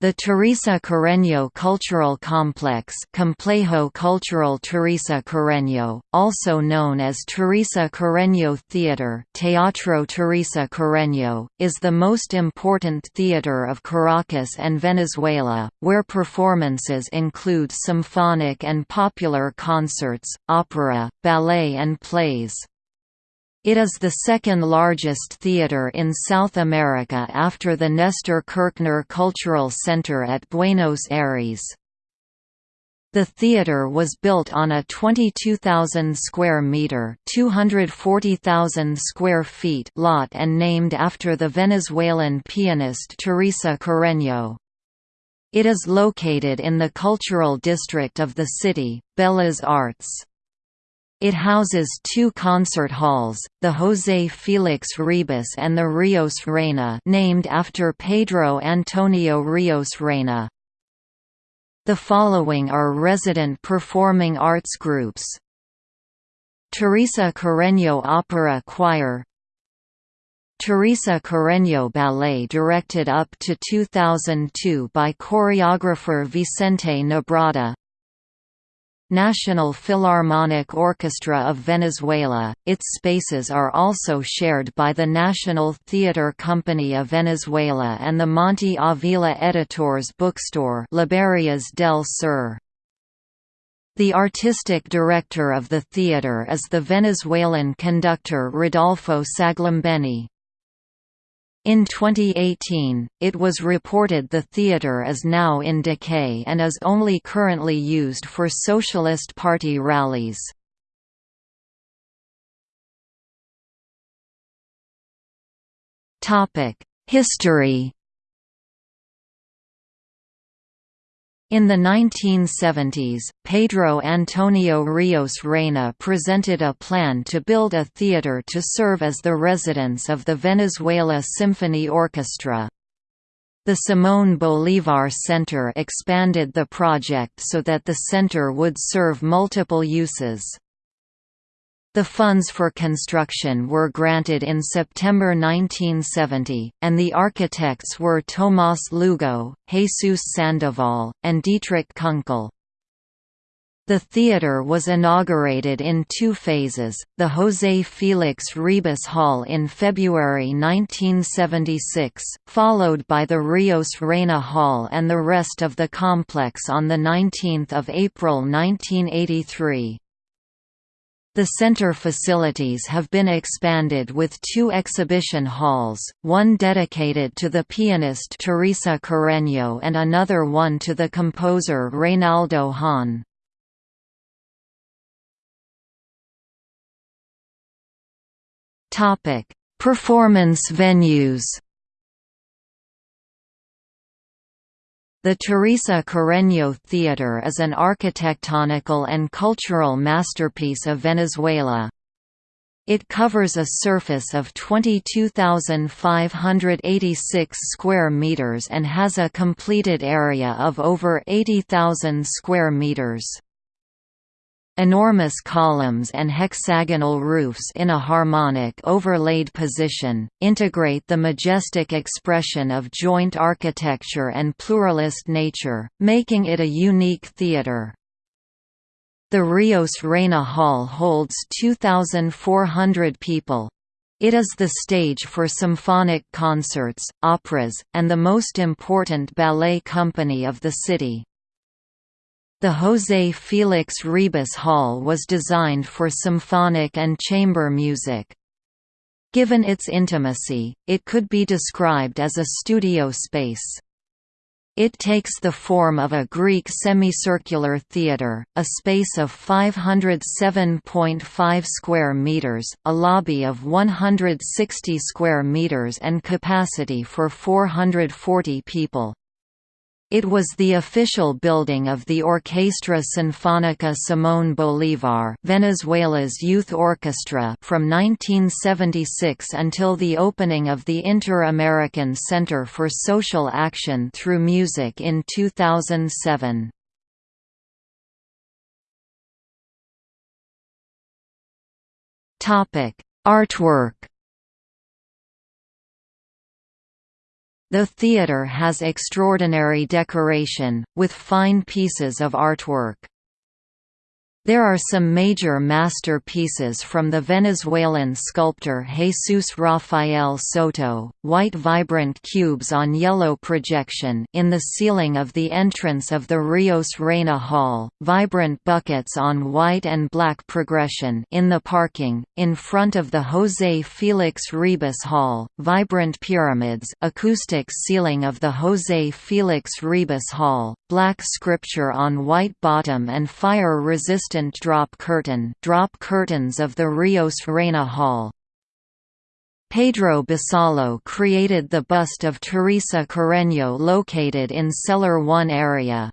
The Teresa Carreño Cultural Complex Complejo Cultural Teresa Carreño, also known as Teresa Carreño Theater Teatro Teresa Carreño, is the most important theater of Caracas and Venezuela, where performances include symphonic and popular concerts, opera, ballet and plays. It is the second largest theater in South America after the Nestor Kirchner Cultural Center at Buenos Aires. The theater was built on a 22,000 square meter, 240,000 square feet lot and named after the Venezuelan pianist Teresa Carreño. It is located in the cultural district of the city, Bellas Arts. It houses two concert halls, the José Félix Ribas and the Rios Reyna named after Pedro Antonio Rios Reyna. The following are resident performing arts groups. Teresa Carreño Opera Choir Teresa Carreño Ballet directed up to 2002 by choreographer Vicente Nebrada National Philharmonic Orchestra of Venezuela, its spaces are also shared by the National Theatre Company of Venezuela and the Monte Avila Editors bookstore Librerías del Sur. The artistic director of the theatre is the Venezuelan conductor Rodolfo Saglimbeni. In 2018, it was reported the theatre is now in decay and is only currently used for Socialist Party rallies. History In the 1970s, Pedro Antonio Rios Reyna presented a plan to build a theater to serve as the residence of the Venezuela Symphony Orchestra. The Simón Bolívar Center expanded the project so that the center would serve multiple uses. The funds for construction were granted in September 1970, and the architects were Tomás Lugo, Jesus Sandoval, and Dietrich Kunkel. The theatre was inaugurated in two phases, the José Félix Ribas Hall in February 1976, followed by the Rios Reyna Hall and the rest of the complex on 19 April 1983. The center facilities have been expanded with two exhibition halls, one dedicated to the pianist Teresa Carreño and another one to the composer Reynaldo Hahn. Performance venues The Teresa Carreño Theater is an architectonical and cultural masterpiece of Venezuela. It covers a surface of 22,586 square meters and has a completed area of over 80,000 square meters. Enormous columns and hexagonal roofs in a harmonic overlaid position, integrate the majestic expression of joint architecture and pluralist nature, making it a unique theatre. The Rios Reyna Hall holds 2,400 people. It is the stage for symphonic concerts, operas, and the most important ballet company of the city. The José Félix Ribas Hall was designed for symphonic and chamber music. Given its intimacy, it could be described as a studio space. It takes the form of a Greek semicircular theatre, a space of 507.5 square meters, a lobby of 160 square meters and capacity for 440 people. It was the official building of the Orquestra Sinfónica Simón Bolívar Venezuela's youth orchestra from 1976 until the opening of the Inter-American Center for Social Action through Music in 2007. Artwork The theatre has extraordinary decoration, with fine pieces of artwork. There are some major masterpieces from the Venezuelan sculptor Jesus Rafael Soto, white vibrant cubes on yellow projection in the ceiling of the entrance of the Rios Reyna Hall, vibrant buckets on white and black progression in the parking, in front of the José Félix Ribas Hall, vibrant pyramids acoustic ceiling of the José Félix Ribas Hall, black scripture on white bottom and fire-resistant drop curtain drop curtains of the Rios Reyna Hall. Pedro Basallo created the bust of Teresa Carreño located in Cellar 1 area.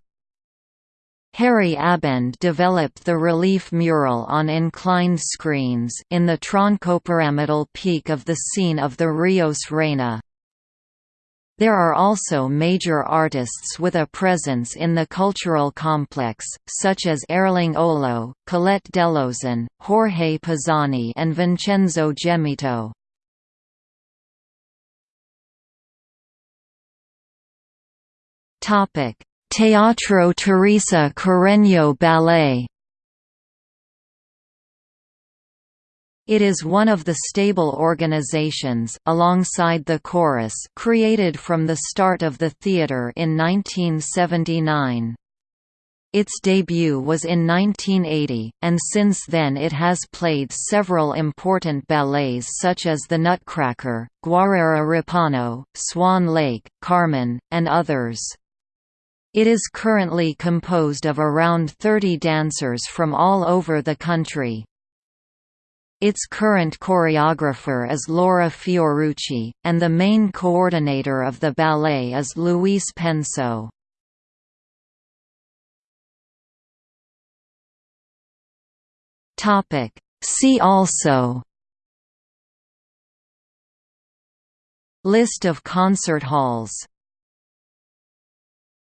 Harry Abend developed the relief mural on inclined screens in the troncopyramidal peak of the scene of the Rios Reyna. There are also major artists with a presence in the cultural complex, such as Erling Olo, Colette Delozanne, Jorge Pizzani and Vincenzo Gemito. Teatro Teresa Carreño Ballet It is one of the stable organizations, alongside the Chorus created from the start of the theatre in 1979. Its debut was in 1980, and since then it has played several important ballets such as The Nutcracker, Guarrera Ripano, Swan Lake, Carmen, and others. It is currently composed of around 30 dancers from all over the country. Its current choreographer is Laura Fiorucci, and the main coordinator of the ballet is Luis Penso. See also List of concert halls